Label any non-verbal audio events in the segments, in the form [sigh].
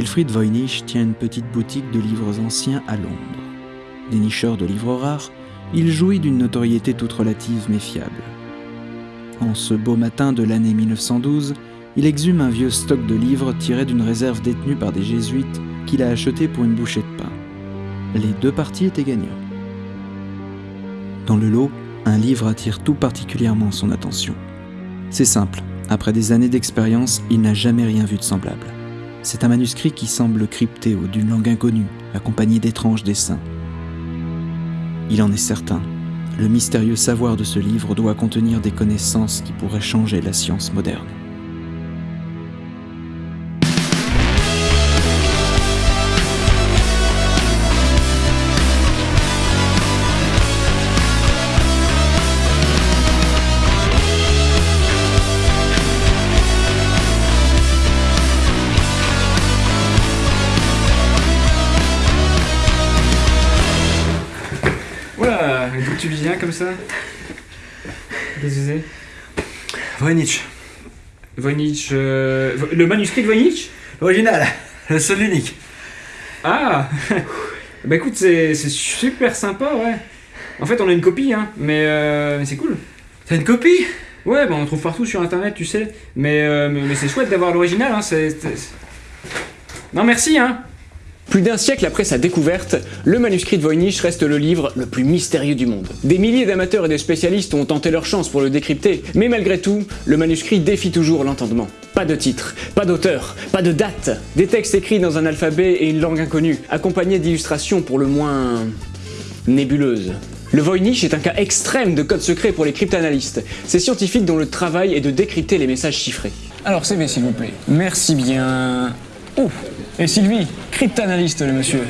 Wilfried Voynich tient une petite boutique de livres anciens à Londres. Dénicheur de livres rares, il jouit d'une notoriété toute relative mais fiable. En ce beau matin de l'année 1912, il exhume un vieux stock de livres tiré d'une réserve détenue par des jésuites qu'il a acheté pour une bouchée de pain. Les deux parties étaient gagnants. Dans le lot, un livre attire tout particulièrement son attention. C'est simple, après des années d'expérience, il n'a jamais rien vu de semblable. C'est un manuscrit qui semble crypté ou d'une langue inconnue, accompagné d'étranges dessins. Il en est certain, le mystérieux savoir de ce livre doit contenir des connaissances qui pourraient changer la science moderne. Comme ça Qu'est-ce que c'est Voynich. Voynich. euh, Le manuscrit de Voynich? Original. Le seul unique. Ah [laughs] Bah écoute, c'est c'est super sympa, ouais. En fait, on a une copie, hein, mais, euh, mais c'est cool. C'est une copie? Ouais, bah on trouve partout sur internet, tu sais. Mais, euh, mais, mais c'est chouette d'avoir l'original, hein, Non, merci, hein Plus d'un siècle après sa découverte, le manuscrit de Voynich reste le livre le plus mystérieux du monde. Des milliers d'amateurs et de spécialistes ont tenté leur chance pour le décrypter, mais malgré tout, le manuscrit défie toujours l'entendement. Pas de titre, pas d'auteur, pas de date, des textes écrits dans un alphabet et une langue inconnue, accompagnés d'illustrations pour le moins... nébuleuses. Le Voynich est un cas extrême de code secret pour les cryptanalystes, ces scientifiques dont le travail est de décrypter les messages chiffrés. Alors CV s'il vous plaît. Merci bien. Oh Et Sylvie, cryptanalyste le monsieur.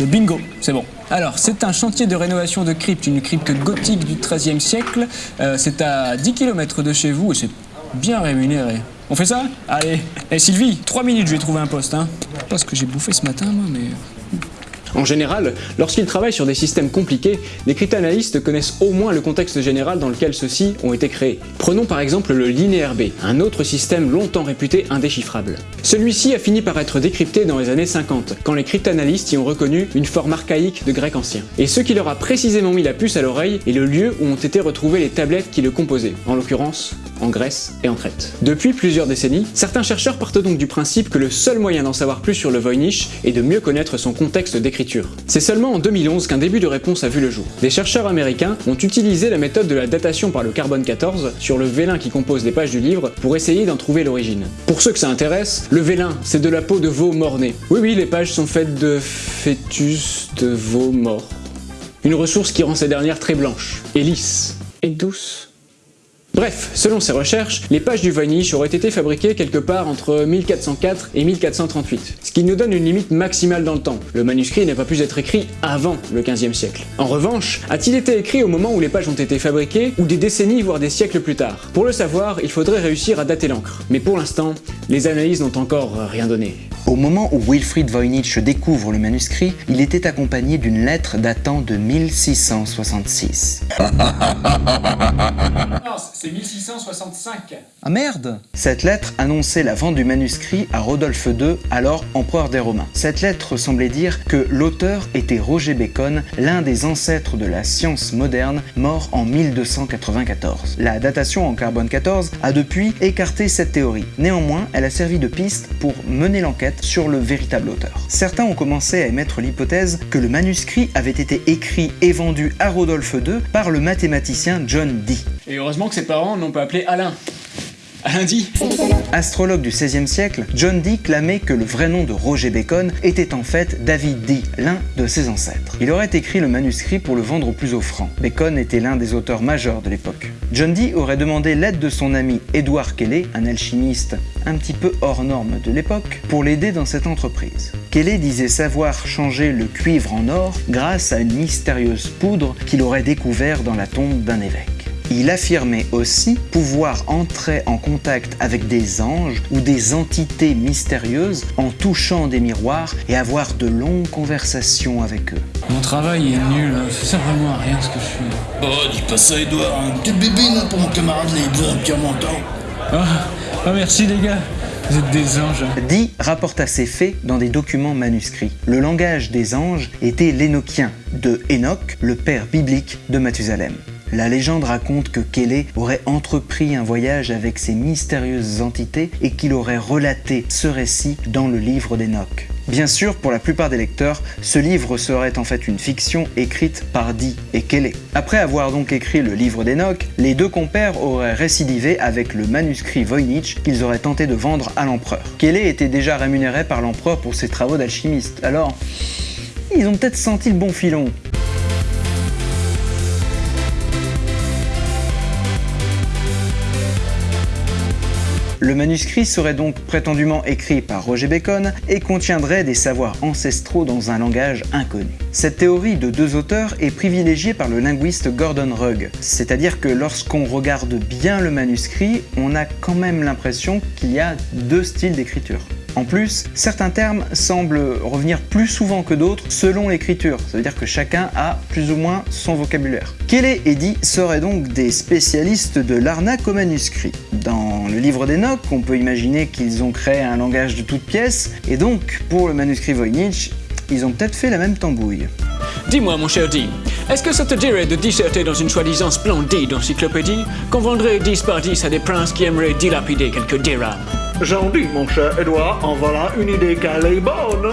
Bingo, c'est bon. Alors, c'est un chantier de rénovation de crypte, une crypte gothique du XIIIe siècle. Euh, c'est à 10 km de chez vous et c'est bien rémunéré. On fait ça? Allez. Et Sylvie, 3 minutes, je vais trouver un poste. Hein. Pas ce que j'ai bouffé ce matin, moi, mais... En général, lorsqu'ils travaillent sur des systèmes compliqués, les cryptanalystes connaissent au moins le contexte général dans lequel ceux-ci ont été créés. Prenons par exemple le linéaire B, un autre système longtemps réputé indéchiffrable. Celui-ci a fini par être décrypté dans les années 50, quand les cryptanalystes y ont reconnu une forme archaïque de grec ancien. Et ce qui leur a précisément mis la puce à l'oreille est le lieu où ont été retrouvées les tablettes qui le composaient, en l'occurrence en Grèce et en Crète. Depuis plusieurs décennies, certains chercheurs partent donc du principe que le seul moyen d'en savoir plus sur le Voynich est de mieux connaître son contexte d'écriture. C'est seulement en 2011 qu'un début de réponse a vu le jour. Des chercheurs américains ont utilisé la méthode de la datation par le carbone 14 sur le vélin qui compose les pages du livre pour essayer d'en trouver l'origine. Pour ceux que ça intéresse, le vélin, c'est de la peau de veau mort-né. Oui oui, les pages sont faites de fœtus de veau mort. Une ressource qui rend ces dernières très blanches, et lisses, et douces. Bref, selon ces recherches, les pages du Voynich auraient été fabriquées quelque part entre 1404 et 1438, ce qui nous donne une limite maximale dans le temps. Le manuscrit n'a pas pu être écrit avant le 15e siècle. En revanche, a-t-il été écrit au moment où les pages ont été fabriquées, ou des décennies voire des siècles plus tard? Pour le savoir, il faudrait réussir à dater l'encre. Mais pour l'instant, les analyses n'ont encore rien donné. Au moment où Wilfried Voynich découvre le manuscrit, il était accompagné d'une lettre datant de 1666. Non, c'est 1665. Ah merde Cette lettre annonçait la vente du manuscrit à Rodolphe II, alors empereur des Romains. Cette lettre semblait dire que l'auteur était Roger Bacon, l'un des ancêtres de la science moderne, mort en 1294. La datation en carbone 14 a depuis écarté cette théorie. Néanmoins, elle a servi de piste pour mener l'enquête sur le véritable auteur. Certains ont commencé à émettre l'hypothèse que le manuscrit avait été écrit et vendu à Rodolphe II par le mathématicien John Dee. Et heureusement que ses parents n'ont pas appelé Alain. Astrologue du XVIe siècle, John Dee clamait que le vrai nom de Roger Bacon était en fait David Dee, l'un de ses ancêtres. Il aurait écrit le manuscrit pour le vendre au plus offrant. Bacon était l'un des auteurs majeurs de l'époque. John Dee aurait demandé l'aide de son ami Edward Kelly, un alchimiste un petit peu hors norme de l'époque, pour l'aider dans cette entreprise. Kelly disait savoir changer le cuivre en or grâce à une mystérieuse poudre qu'il aurait découvert dans la tombe d'un évêque. Il affirmait aussi pouvoir entrer en contact avec des anges ou des entités mystérieuses en touchant des miroirs et avoir de longues conversations avec eux. Mon travail est nul, hein. ça sert vraiment à rien ce que je fais. Oh, dis pas ça, Edouard, une petite bébine pour mon camarade les deux empires montants. Ah, ah, merci les gars. Vous êtes des anges. Dee rapporta ces faits dans des documents manuscrits. Le langage des anges était l'énochien, de Enoch, le père biblique de Mathusalem. La légende raconte que Kelly aurait entrepris un voyage avec ces mystérieuses entités et qu'il aurait relaté ce récit dans le livre d'Enoch. Bien sûr, pour la plupart des lecteurs, ce livre serait en fait une fiction écrite par Dee et Kelly. Après avoir donc écrit le livre d'Enoch, les deux compères auraient récidivé avec le manuscrit Voynich qu'ils auraient tenté de vendre à l'empereur. Kelly était déjà rémunéré par l'empereur pour ses travaux d'alchimiste, alors ils ont peut-être senti le bon filon. Le manuscrit serait donc prétendument écrit par Roger Bacon et contiendrait des savoirs ancestraux dans un langage inconnu. Cette théorie de deux auteurs est privilégiée par le linguiste Gordon Rugg, c'est-à-dire que lorsqu'on regarde bien le manuscrit, on a quand même l'impression qu'il y a deux styles d'écriture. En plus, certains termes semblent revenir plus souvent que d'autres selon l'écriture, ça veut dire que chacun a plus ou moins son vocabulaire. Kelly et Dee seraient donc des spécialistes de l'arnaque au manuscrit. Dans le livre d'Enoch, on peut imaginer qu'ils ont créé un langage de toutes pièces, et donc pour le manuscrit Voynich, ils ont peut-être fait la même tambouille. Dis-moi, mon cher Dee, est-ce que ça te dirait de disserter dans une soi-disant splendide encyclopédie qu'on vendrait 10 par 10 à des princes qui aimeraient dilapider quelques dirhams? J'en dis, mon cher Edouard, en voilà une idée qu'elle est bonne.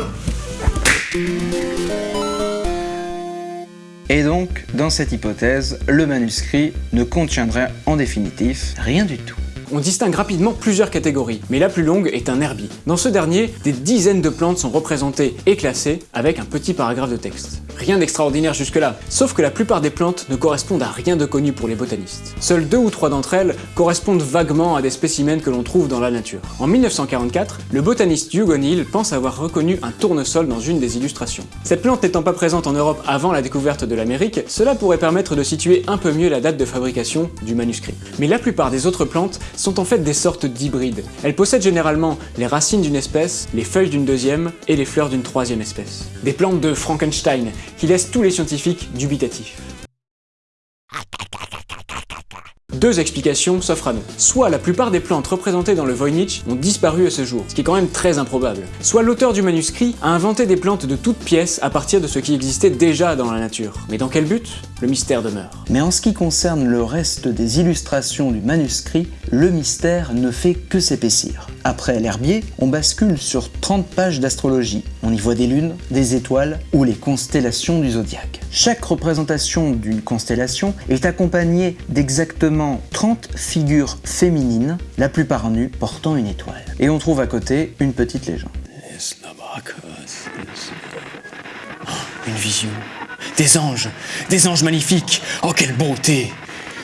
Et donc, dans cette hypothèse, le manuscrit ne contiendrait en définitif rien du tout. On distingue rapidement plusieurs catégories, mais la plus longue est un herbier. Dans ce dernier, des dizaines de plantes sont représentées et classées avec un petit paragraphe de texte. Rien d'extraordinaire jusque-là, sauf que la plupart des plantes ne correspondent à rien de connu pour les botanistes. Seules deux ou trois d'entre elles correspondent vaguement à des spécimens que l'on trouve dans la nature. En 1944, le botaniste Hugh O'Neill pense avoir reconnu un tournesol dans une des illustrations. Cette plante n'étant pas présente en Europe avant la découverte de l'Amérique, cela pourrait permettre de situer un peu mieux la date de fabrication du manuscrit. Mais la plupart des autres plantes sont en fait des sortes d'hybrides. Elles possèdent généralement les racines d'une espèce, les feuilles d'une deuxième et les fleurs d'une troisième espèce. Des plantes de Frankenstein qui laissent tous les scientifiques dubitatifs. Deux explications s'offrent à nous. Soit la plupart des plantes représentées dans le Voynich ont disparu à ce jour, ce qui est quand même très improbable. Soit l'auteur du manuscrit a inventé des plantes de toutes pièces à partir de ce qui existait déjà dans la nature. Mais dans quel but? Le mystère demeure. Mais en ce qui concerne le reste des illustrations du manuscrit, le mystère ne fait que s'épaissir. Après l'herbier, on bascule sur 30 pages d'astrologie. On y voit des lunes, des étoiles ou les constellations du zodiaque. Chaque représentation d'une constellation est accompagnée d'exactement 30 figures féminines, la plupart nues, portant une étoile. Et on trouve à côté une petite légende. Une vision. Des anges. Des anges magnifiques. Oh, quelle beauté.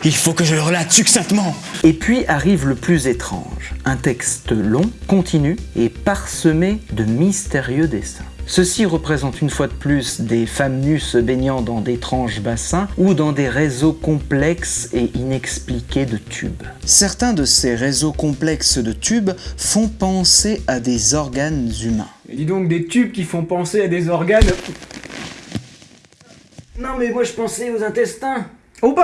Il faut que je le relate succinctement. Et puis arrive le plus étrange, un texte long, continu et parsemé de mystérieux dessins. Ceci représente une fois de plus des femmes nues se baignant dans d'étranges bassins ou dans des réseaux complexes et inexpliqués de tubes. Certains de ces réseaux complexes de tubes font penser à des organes humains. Et dis donc des tubes qui font penser à des organes. Non mais moi je pensais aux intestins. Oh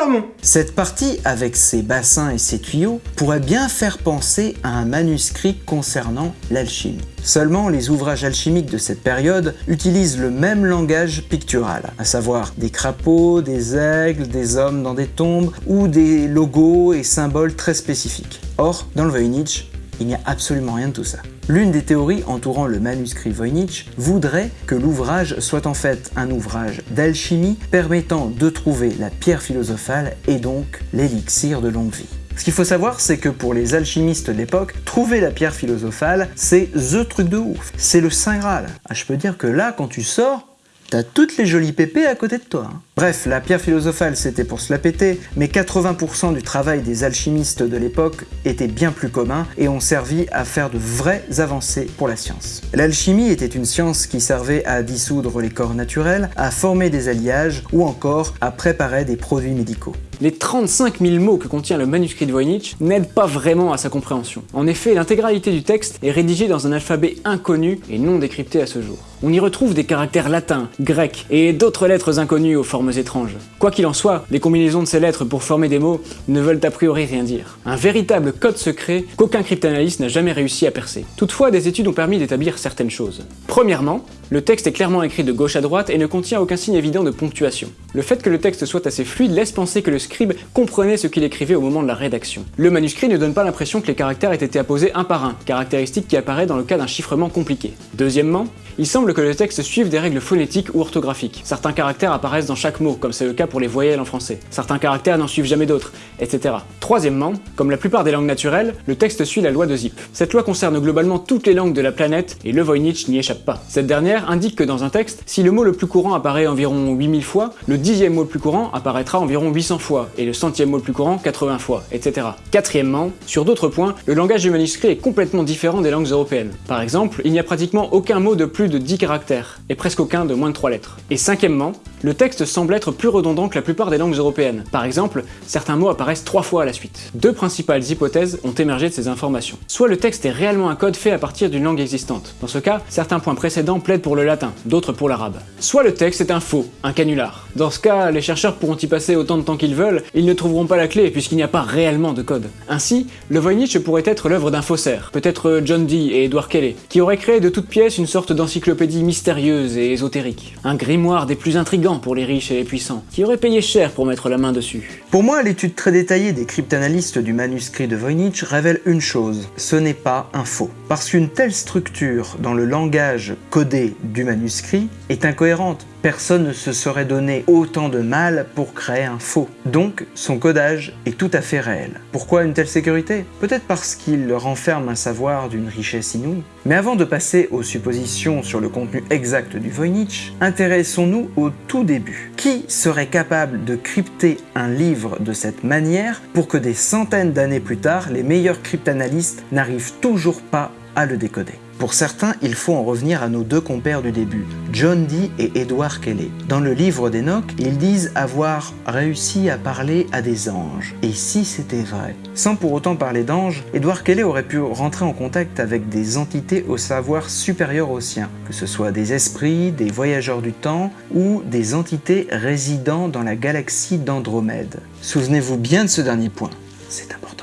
Cette partie, avec ses bassins et ses tuyaux, pourrait bien faire penser à un manuscrit concernant l'alchimie. Seulement, les ouvrages alchimiques de cette période utilisent le même langage pictural, à savoir des crapauds, des aigles, des hommes dans des tombes, ou des logos et symboles très spécifiques. Or, dans le Voynich, il n'y a absolument rien de tout ça. L'une des théories entourant le manuscrit Voynich voudrait que l'ouvrage soit en fait un ouvrage d'alchimie permettant de trouver la pierre philosophale et donc l'élixir de longue vie. Ce qu'il faut savoir, c'est que pour les alchimistes d'époque, trouver la pierre philosophale, c'est THE truc de ouf. C'est le Saint Graal. Ah, je peux dire que là, quand tu sors, T'as toutes les jolies pépées à côté de toi. hein. Bref, la pierre philosophale c'était pour se la péter, mais 80% du travail des alchimistes de l'époque était bien plus commun et ont servi à faire de vraies avancées pour la science. L'alchimie était une science qui servait à dissoudre les corps naturels, à former des alliages ou encore à préparer des produits médicaux. Les 35 000 mots que contient le manuscrit de Voynich n'aident pas vraiment à sa compréhension. En effet, l'intégralité du texte est rédigée dans un alphabet inconnu et non décrypté à ce jour. On y retrouve des caractères latins, grecs et d'autres lettres inconnues aux formes étranges. Quoi qu'il en soit, les combinaisons de ces lettres pour former des mots ne veulent a priori rien dire. Un véritable code secret qu'aucun cryptanalyste n'a jamais réussi à percer. Toutefois, des études ont permis d'établir certaines choses. Premièrement, le texte est clairement écrit de gauche à droite et ne contient aucun signe évident de ponctuation. Le fait que le texte soit assez fluide laisse penser que le scribe comprenait ce qu'il écrivait au moment de la rédaction. Le manuscrit ne donne pas l'impression que les caractères aient été apposés un par un, caractéristique qui apparaît dans le cas d'un chiffrement compliqué. Deuxièmement, il semble que le texte suive des règles phonétiques ou orthographiques. Certains caractères apparaissent dans chaque mot, comme c'est le cas pour les voyelles en français. Certains caractères n'en suivent jamais d'autres, etc. Troisièmement, comme la plupart des langues naturelles, le texte suit la loi de Zip. Cette loi concerne globalement toutes les langues de la planète et le Voynich n'y échappe pas. Cette dernière indique que dans un texte, si le mot le plus courant apparaît environ 8000 fois, le dixième mot le plus courant apparaîtra environ 800 fois, et le centième mot le plus courant 80 fois, etc. Quatrièmement, sur d'autres points, le langage du manuscrit est complètement différent des langues européennes. Par exemple, il n'y a pratiquement aucun mot de plus de 10 caractères, et presque aucun de moins de 3 lettres. Et cinquièmement, le texte semble être plus redondant que la plupart des langues européennes. Par exemple, certains mots apparaissent trois fois à la suite. Deux principales hypothèses ont émergé de ces informations. Soit le texte est réellement un code fait à partir d'une langue existante. Dans ce cas, certains points précédents plaident pour le latin, d'autres pour l'arabe. Soit le texte est un faux, un canular. Dans ce cas, les chercheurs pourront y passer autant de temps qu'ils veulent, ils ne trouveront pas la clé puisqu'il n'y a pas réellement de code. Ainsi, le Voynich pourrait être l'œuvre d'un faussaire, peut-être John Dee et Edward Kelly, qui auraient créé de toutes pièces une sorte d'encyclopédie mystérieuse et ésotérique. Un grimoire des plus intrigants pour les riches et les puissants, qui auraient payé cher pour mettre la main dessus. Pour moi, l'étude très détaillée des cryptanalystes du manuscrit de Voynich révèle une chose, ce n'est pas un faux. Parce qu'une telle structure dans le langage codé du manuscrit est incohérente. Personne ne se serait donné autant de mal pour créer un faux. Donc, son codage est tout à fait réel. Pourquoi une telle sécurité? Peut-être parce qu'il renferme un savoir d'une richesse inouïe. Mais avant de passer aux suppositions sur le contenu exact du Voynich, intéressons-nous au tout début. Qui serait capable de crypter un livre de cette manière pour que des centaines d'années plus tard, les meilleurs cryptanalystes n'arrivent toujours pas à le décoder? Pour certains, il faut en revenir à nos deux compères du début, John Dee et Edward Kelly. Dans le livre d'Enoch, ils disent avoir réussi à parler à des anges. Et si c'était vrai? Sans pour autant parler d'anges, Edward Kelly aurait pu rentrer en contact avec des entités au savoir supérieur au sien, que ce soit des esprits, des voyageurs du temps ou des entités résidant dans la galaxie d'Andromède. Souvenez-vous bien de ce dernier point, c'est important.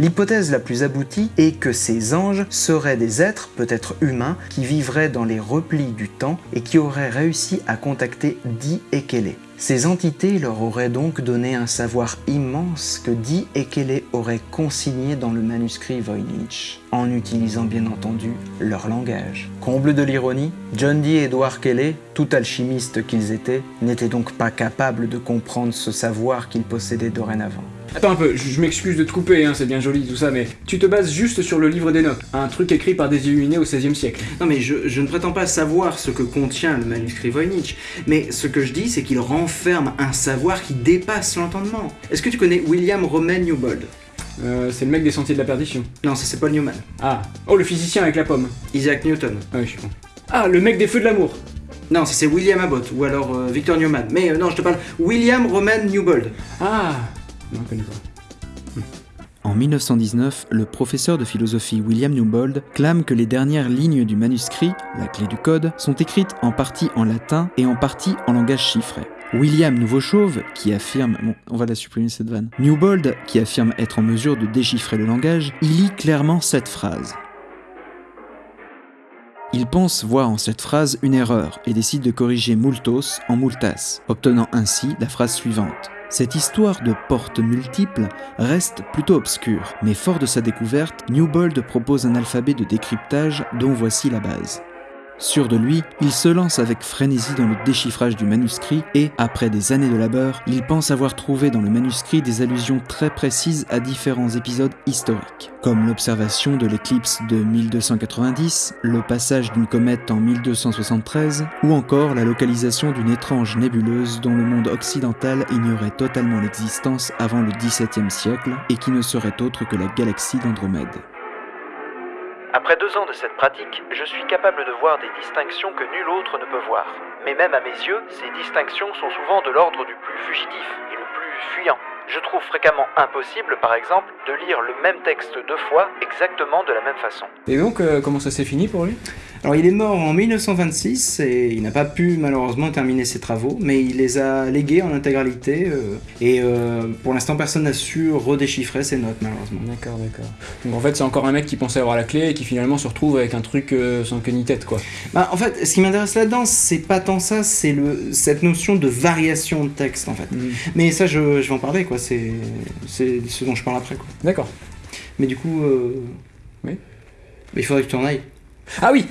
L'hypothèse la plus aboutie est que ces anges seraient des êtres, peut-être humains, qui vivraient dans les replis du temps et qui auraient réussi à contacter Di et Kelly. Ces entités leur auraient donc donné un savoir immense que Di et Kelly auraient consigné dans le manuscrit Voynich, en utilisant bien entendu leur langage. Comble de l'ironie, John Dee et Edward Kelly, tout alchimistes qu'ils étaient, n'étaient donc pas capables de comprendre ce savoir qu'ils possédaient dorénavant. Attends un peu, je, m'excuse de te couper, hein, c'est bien joli tout ça, mais tu te bases juste sur le livre d'Enoch, un truc écrit par des illuminés au XVIe siècle. Non mais je, ne prétends pas savoir ce que contient le manuscrit Voynich, mais ce que je dis c'est qu'il renferme un savoir qui dépasse l'entendement. Est-ce que tu connais William Roman Newbold? Euh, c'est le mec des sentiers de la perdition. Non, ça c'est Paul Newman. Ah. Oh, le physicien avec la pomme. Isaac Newton. Ah oui, je suis con. Ah, le mec des feux de l'amour. Non, ça c'est William Abbott, ou alors euh, Victor Newman. Mais euh, non, je te parle William Roman Newbold. Ah Pas. En 1919, le professeur de philosophie William Newbold clame que les dernières lignes du manuscrit, la clé du code, sont écrites en partie en latin et en partie en langage chiffré. William Nouveau-Chauve, qui affirme, Newbold, qui affirme être en mesure de déchiffrer le langage, il lit clairement cette phrase. Il pense voir en cette phrase une erreur et décide de corriger multos en multas, obtenant ainsi la phrase suivante. Cette histoire de portes multiples reste plutôt obscure, mais fort de sa découverte, Newbold propose un alphabet de décryptage dont voici la base. Sûr de lui, il se lance avec frénésie dans le déchiffrage du manuscrit et, après des années de labeur, il pense avoir trouvé dans le manuscrit des allusions très précises à différents épisodes historiques, comme l'observation de l'éclipse de 1290, le passage d'une comète en 1273, ou encore la localisation d'une étrange nébuleuse dont le monde occidental ignorait totalement l'existence avant le XVIIe siècle et qui ne serait autre que la galaxie d'Andromède. Après deux ans de cette pratique, je suis capable de voir des distinctions que nul autre ne peut voir. Mais même à mes yeux, ces distinctions sont souvent de l'ordre du plus fugitif et le plus fuyant. Je trouve fréquemment impossible, par exemple, de lire le même texte deux fois exactement de la même façon. Et donc, euh, comment ça s'est fini pour lui? Alors il est mort en 1926 et il n'a pas pu malheureusement terminer ses travaux, mais il les a légués en intégralité euh, et euh, pour l'instant personne n'a su redéchiffrer ses notes malheureusement. D'accord, d'accord. Donc en fait, c'est encore un mec qui pensait avoir la clé et qui finalement se retrouve avec un truc euh, sans queue ni tête, quoi. Bah, en fait, ce qui m'intéresse là-dedans, c'est pas tant ça, c'est le cette notion de variation de texte en fait. Mais ça, je, je vais en parler quoi. C'est c'est ce dont je parle après quoi. D'accord. Mais du coup, Oui. il faudrait que tu en ailles. Ah oui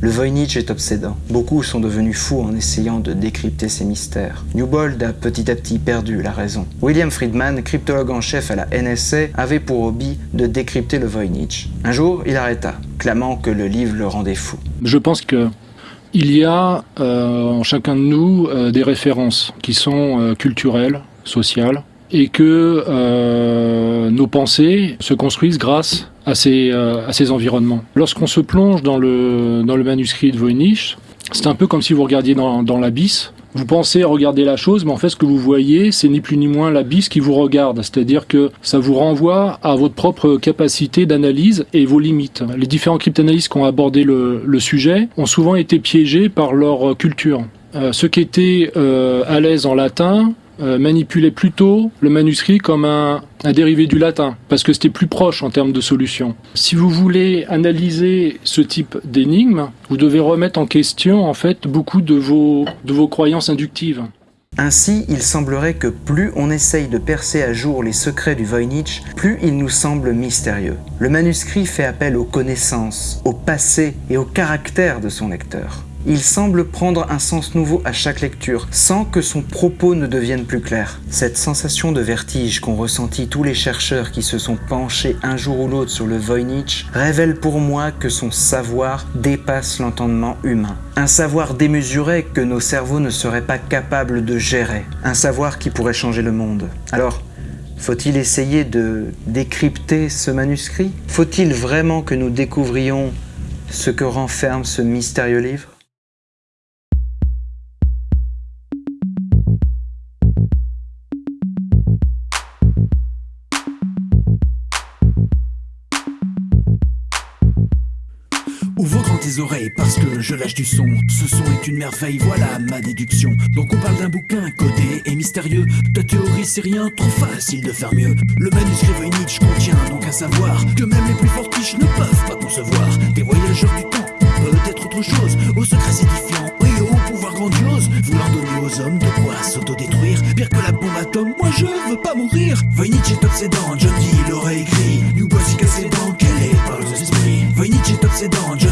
Le Voynich est obsédant. Beaucoup sont devenus fous en essayant de décrypter ces mystères. Newbold a petit à petit perdu la raison. William Friedman, cryptologue en chef à la NSA, avait pour hobby de décrypter le Voynich. Un jour, il arrêta, clamant que le livre le rendait fou. Je pense que il y a euh, en chacun de nous euh, des références qui sont euh, culturelles, sociales, et que euh, nos pensées se construisent grâce à ces, euh, à ces environnements. Lorsqu'on se plonge dans le, dans le manuscrit de Voynich, c'est un peu comme si vous regardiez dans, dans l'abysse. Vous pensez regarder la chose, mais en fait, ce que vous voyez, c'est ni plus ni moins l'abysse qui vous regarde. C'est-à-dire que ça vous renvoie à votre propre capacité d'analyse et vos limites. Les différents cryptanalystes qui ont abordé le, le sujet ont souvent été piégés par leur culture. Euh, ceux qui étaient euh, à l'aise en latin euh, plutôt le manuscrit comme un, un dérivé du latin, parce que c'était plus proche en termes de solution. Si vous voulez analyser ce type d'énigme, vous devez remettre en question en fait beaucoup de vos, de vos croyances inductives. Ainsi, il semblerait que plus on essaye de percer à jour les secrets du Voynich, plus il nous semble mystérieux. Le manuscrit fait appel aux connaissances, au passé et au caractère de son lecteur. Il semble prendre un sens nouveau à chaque lecture, sans que son propos ne devienne plus clair. Cette sensation de vertige qu'ont ressenti tous les chercheurs qui se sont penchés un jour ou l'autre sur le Voynich révèle pour moi que son savoir dépasse l'entendement humain. Un savoir démesuré que nos cerveaux ne seraient pas capables de gérer. Un savoir qui pourrait changer le monde. Alors, faut-il essayer de décrypter ce manuscrit? Faut-il vraiment que nous découvrions ce que renferme ce mystérieux livre? Tes oreilles parce que je lâche du son. Ce son est une merveille, voilà ma déduction. Donc on parle d'un bouquin codé et mystérieux. Ta théorie c'est rien, trop facile de faire mieux. Le manuscrit Voynich contient donc un savoir que même les plus fortiches ne peuvent pas concevoir. Des voyageurs du temps, peut-être autre chose, aux secrets édifiants et au pouvoir grandiose. Voulant donner aux hommes de quoi s'autodétruire. Pire que la bombe atome, moi je veux pas mourir. Voynich est obsédant, John Dee l'aurait écrit. New Bossy cassé dans quel est par les esprits. Voynich est obsédant, John